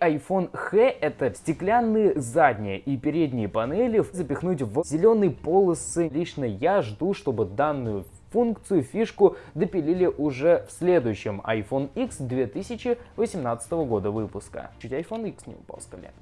iPhone H это стеклянные задние и передние панели запихнуть в зеленые полосы. Лично я жду, чтобы данную функцию, фишку допилили уже в следующем iPhone X 2018 года выпуска. Чуть iPhone X не упал с колен.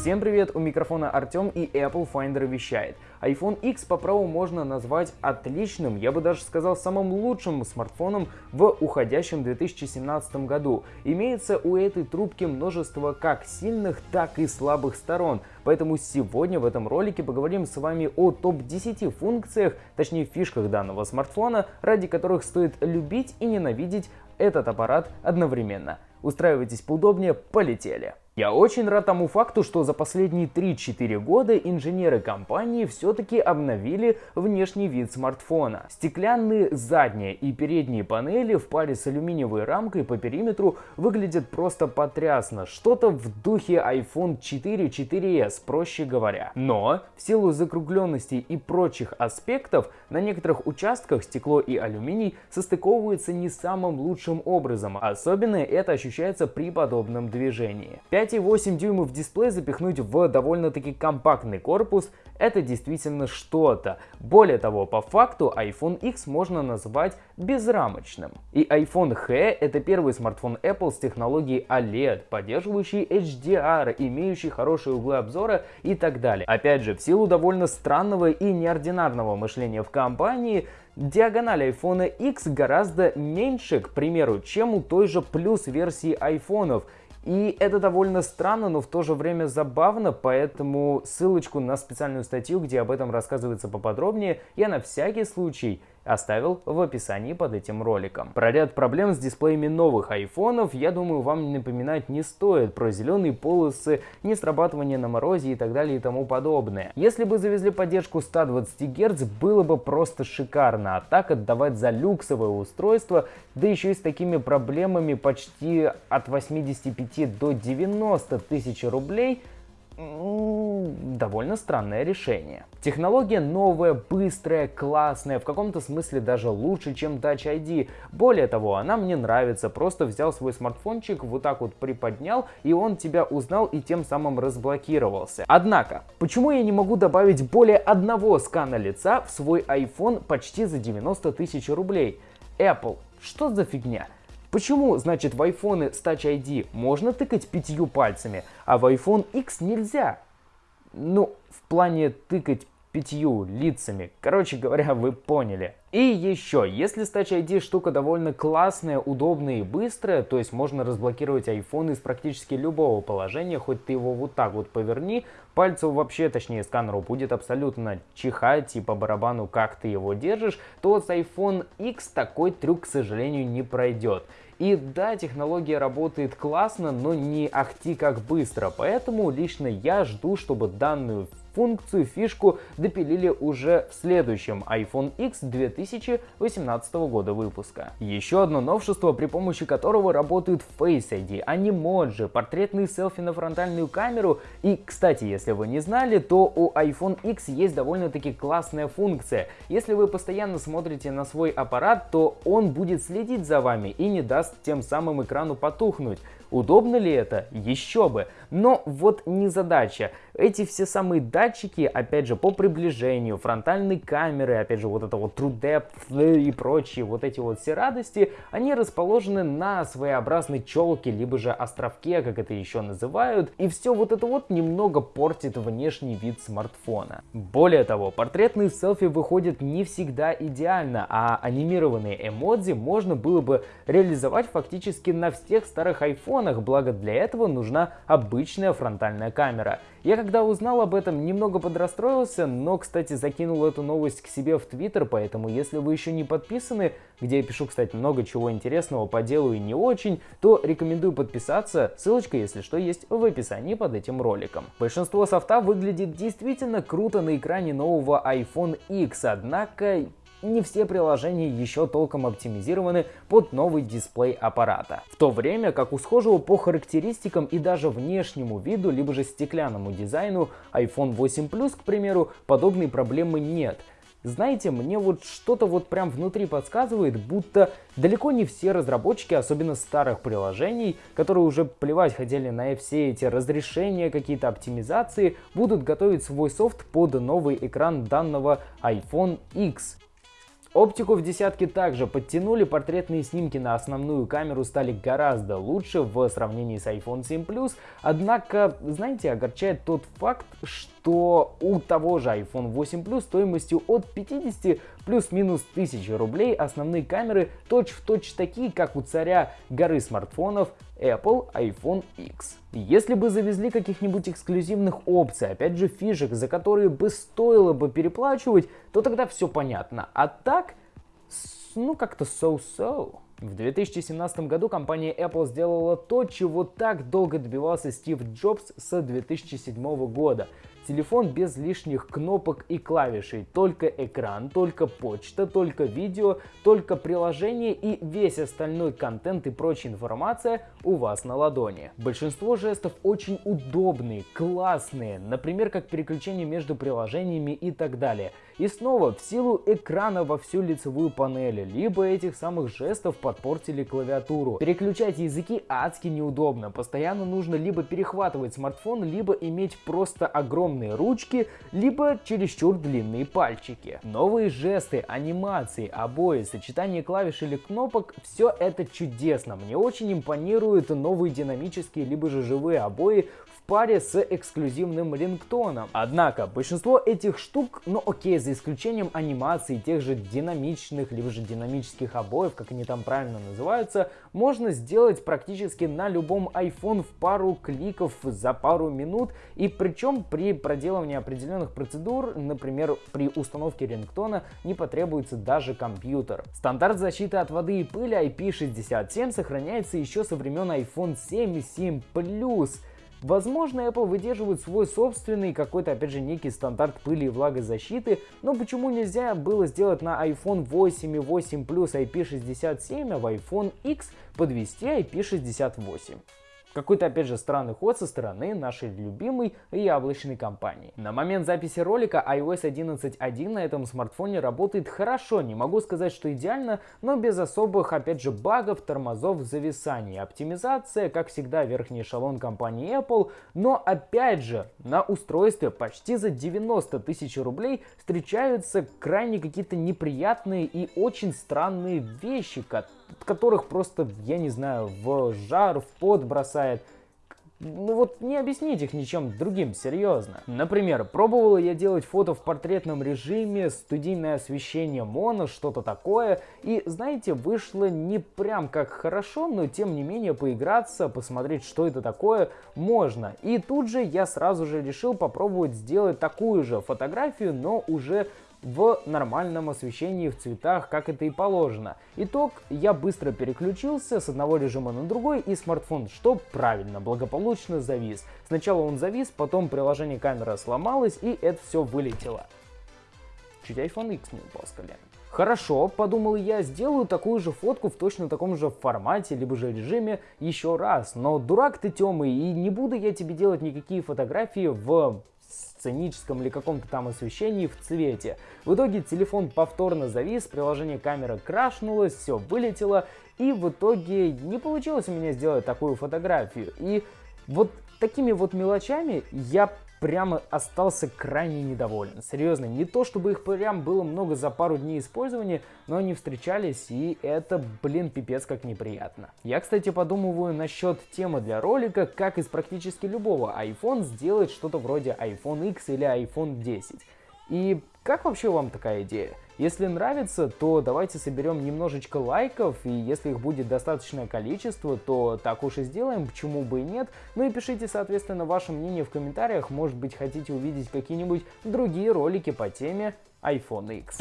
Всем привет, у микрофона Артем и Apple Finder вещает. iPhone X по праву можно назвать отличным, я бы даже сказал самым лучшим смартфоном в уходящем 2017 году. Имеется у этой трубки множество как сильных, так и слабых сторон, поэтому сегодня в этом ролике поговорим с вами о топ-10 функциях, точнее фишках данного смартфона, ради которых стоит любить и ненавидеть этот аппарат одновременно. Устраивайтесь поудобнее, полетели! Я очень рад тому факту, что за последние 3-4 года инженеры компании все-таки обновили внешний вид смартфона. Стеклянные задние и передние панели в паре с алюминиевой рамкой по периметру выглядят просто потрясно. Что-то в духе iPhone 4 4s, проще говоря. Но в силу закругленности и прочих аспектов на некоторых участках стекло и алюминий состыковываются не самым лучшим образом. Особенно это ощущается при подобном движении. 5,8 дюймов дисплей запихнуть в довольно-таки компактный корпус – это действительно что-то. Более того, по факту iPhone X можно назвать безрамочным. И iPhone H – это первый смартфон Apple с технологией OLED, поддерживающий HDR, имеющий хорошие углы обзора и так далее. Опять же, в силу довольно странного и неординарного мышления в компании, диагональ iPhone X гораздо меньше, к примеру, чем у той же плюс версии айфонов – и это довольно странно, но в то же время забавно, поэтому ссылочку на специальную статью, где об этом рассказывается поподробнее, я на всякий случай оставил в описании под этим роликом. Про ряд проблем с дисплеями новых айфонов, я думаю, вам напоминать не стоит. Про зеленые полосы, несрабатывание на морозе и так далее и тому подобное. Если бы завезли поддержку 120 Гц, было бы просто шикарно. А так отдавать за люксовое устройство, да еще и с такими проблемами почти от 85 до 90 тысяч рублей – довольно странное решение. Технология новая, быстрая, классная, в каком-то смысле даже лучше, чем Touch ID. Более того, она мне нравится, просто взял свой смартфончик, вот так вот приподнял, и он тебя узнал и тем самым разблокировался. Однако, почему я не могу добавить более одного скана лица в свой iPhone почти за 90 тысяч рублей? Apple, что за фигня? Почему, значит, в iPhone с Touch ID можно тыкать пятью пальцами, а в iPhone X нельзя? Ну, в плане тыкать пятью лицами. Короче говоря, вы поняли. И еще, если с Touch ID штука довольно классная, удобная и быстрая, то есть можно разблокировать iPhone из практически любого положения, хоть ты его вот так вот поверни, пальцу вообще, точнее сканеру, будет абсолютно чихать и по барабану, как ты его держишь, то с iPhone X такой трюк, к сожалению, не пройдет. И да, технология работает классно, но не ахти как быстро, поэтому лично я жду, чтобы данную функцию, фишку допилили уже в следующем iPhone X 2018 года выпуска. Еще одно новшество, при помощи которого работают Face ID, анимоджи, портретные селфи на фронтальную камеру. И, кстати, если вы не знали, то у iPhone X есть довольно-таки классная функция. Если вы постоянно смотрите на свой аппарат, то он будет следить за вами и не даст тем самым экрану потухнуть. Удобно ли это? Еще бы. Но вот не задача. Эти все самые датчики, опять же, по приближению, фронтальной камеры, опять же, вот это вот True Depth и прочие вот эти вот все радости, они расположены на своеобразной челке, либо же островке, как это еще называют. И все вот это вот немного портит внешний вид смартфона. Более того, портретные селфи выходят не всегда идеально, а анимированные эмодзи можно было бы реализовать фактически на всех старых iPhone телефонах, благо для этого нужна обычная фронтальная камера. Я когда узнал об этом, немного подрастроился, но, кстати, закинул эту новость к себе в Твиттер, поэтому если вы еще не подписаны, где я пишу, кстати, много чего интересного по делу и не очень, то рекомендую подписаться, ссылочка, если что, есть в описании под этим роликом. Большинство софта выглядит действительно круто на экране нового iPhone X, однако не все приложения еще толком оптимизированы под новый дисплей аппарата. В то время как у схожего по характеристикам и даже внешнему виду, либо же стеклянному дизайну iPhone 8 Plus, к примеру, подобной проблемы нет. знаете, мне вот что-то вот прям внутри подсказывает, будто далеко не все разработчики, особенно старых приложений, которые уже плевать хотели на все эти разрешения, какие-то оптимизации, будут готовить свой софт под новый экран данного iPhone X. Оптику в десятке также подтянули, портретные снимки на основную камеру стали гораздо лучше в сравнении с iPhone 7 Plus, однако, знаете, огорчает тот факт, что у того же iPhone 8 Plus стоимостью от 50 плюс-минус 1000 рублей основные камеры точь-в-точь точь такие, как у царя горы смартфонов Apple iPhone X. Если бы завезли каких-нибудь эксклюзивных опций, опять же фишек, за которые бы стоило бы переплачивать, то тогда все понятно. А так, ну как-то so-so. В 2017 году компания Apple сделала то, чего так долго добивался Стив Джобс с 2007 года. Телефон без лишних кнопок и клавишей, только экран, только почта, только видео, только приложение и весь остальной контент и прочая информация у вас на ладони. Большинство жестов очень удобные, классные, например, как переключение между приложениями и так далее. И снова, в силу экрана во всю лицевую панель, либо этих самых жестов подпортили клавиатуру. Переключать языки адски неудобно, постоянно нужно либо перехватывать смартфон, либо иметь просто огромный огромные ручки, либо чересчур длинные пальчики. Новые жесты, анимации, обои, сочетание клавиш или кнопок – все это чудесно. Мне очень импонируют новые динамические либо же живые обои паре с эксклюзивным рингтоном. Однако, большинство этих штук, ну окей, за исключением анимации, тех же динамичных, либо же динамических обоев, как они там правильно называются, можно сделать практически на любом iPhone в пару кликов за пару минут, и причем при проделывании определенных процедур, например, при установке рингтона, не потребуется даже компьютер. Стандарт защиты от воды и пыли IP67 сохраняется еще со времен iPhone 7 и 7 Plus. Возможно, Apple выдерживает свой собственный какой-то, опять же, некий стандарт пыли и влагозащиты, но почему нельзя было сделать на iPhone 8 и 8 Plus IP67, а в iPhone X подвести IP68? Какой-то, опять же, странный ход со стороны нашей любимой яблочной компании. На момент записи ролика iOS 11.1 на этом смартфоне работает хорошо, не могу сказать, что идеально, но без особых, опять же, багов, тормозов, зависаний. Оптимизация, как всегда, верхний эшелон компании Apple, но опять же, на устройстве почти за 90 тысяч рублей встречаются крайне какие-то неприятные и очень странные вещи, от которых просто, я не знаю, в жар, в пот бросает. Ну вот не объяснить их ничем другим, серьезно. Например, пробовала я делать фото в портретном режиме, студийное освещение моно, что-то такое. И знаете, вышло не прям как хорошо, но тем не менее поиграться, посмотреть, что это такое, можно. И тут же я сразу же решил попробовать сделать такую же фотографию, но уже в нормальном освещении в цветах, как это и положено. Итог, я быстро переключился с одного режима на другой, и смартфон, что правильно, благополучно завис. Сначала он завис, потом приложение камера сломалось, и это все вылетело. Чуть iPhone X не упал с колен. Хорошо, подумал я, сделаю такую же фотку в точно таком же формате, либо же режиме еще раз. Но дурак ты, Тёма, и не буду я тебе делать никакие фотографии в сценическом или каком-то там освещении в цвете. В итоге телефон повторно завис, приложение камера крашнулось, все вылетело, и в итоге не получилось у меня сделать такую фотографию. И вот такими вот мелочами я прямо остался крайне недоволен. Серьезно, не то чтобы их прям было много за пару дней использования, но они встречались, и это, блин, пипец как неприятно. Я, кстати, подумываю насчет темы для ролика, как из практически любого iPhone сделать что-то вроде iPhone X или iPhone 10. И как вообще вам такая идея? Если нравится, то давайте соберем немножечко лайков, и если их будет достаточное количество, то так уж и сделаем, почему бы и нет. Ну и пишите, соответственно, ваше мнение в комментариях, может быть хотите увидеть какие-нибудь другие ролики по теме iPhone X.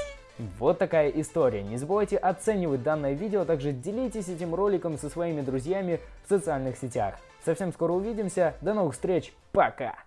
Вот такая история. Не забывайте оценивать данное видео, а также делитесь этим роликом со своими друзьями в социальных сетях. Совсем скоро увидимся, до новых встреч, пока!